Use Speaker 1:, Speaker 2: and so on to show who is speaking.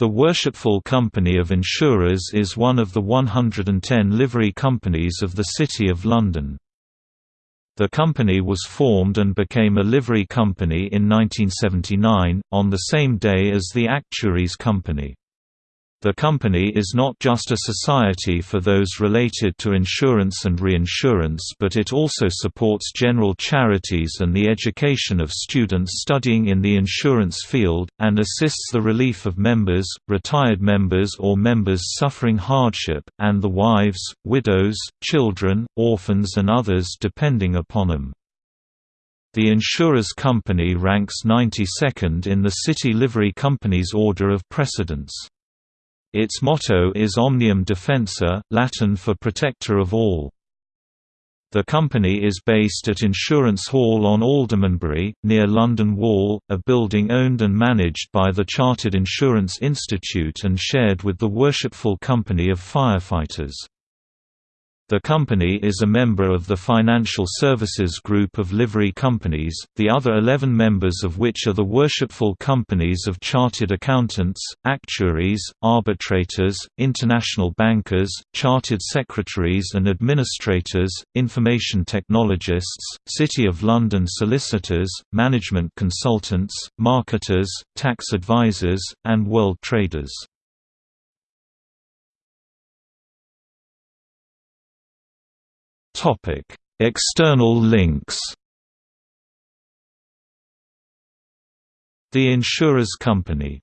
Speaker 1: The Worshipful Company of Insurers is one of the 110 livery companies of the City of London. The company was formed and became a livery company in 1979, on the same day as the Actuaries Company. The company is not just a society for those related to insurance and reinsurance but it also supports general charities and the education of students studying in the insurance field, and assists the relief of members, retired members or members suffering hardship, and the wives, widows, children, orphans and others depending upon them. The insurers company ranks 92nd in the City Livery Company's order of precedence. Its motto is Omnium Defensor, Latin for Protector of All. The company is based at Insurance Hall on Aldermanbury, near London Wall, a building owned and managed by the Chartered Insurance Institute and shared with the Worshipful Company of Firefighters. The company is a member of the Financial Services Group of livery companies, the other 11 members of which are the worshipful companies of chartered accountants, actuaries, arbitrators, international bankers, chartered secretaries and administrators, information technologists, City of London solicitors, management consultants, marketers, tax advisors, and world traders. External links. The Insurers Company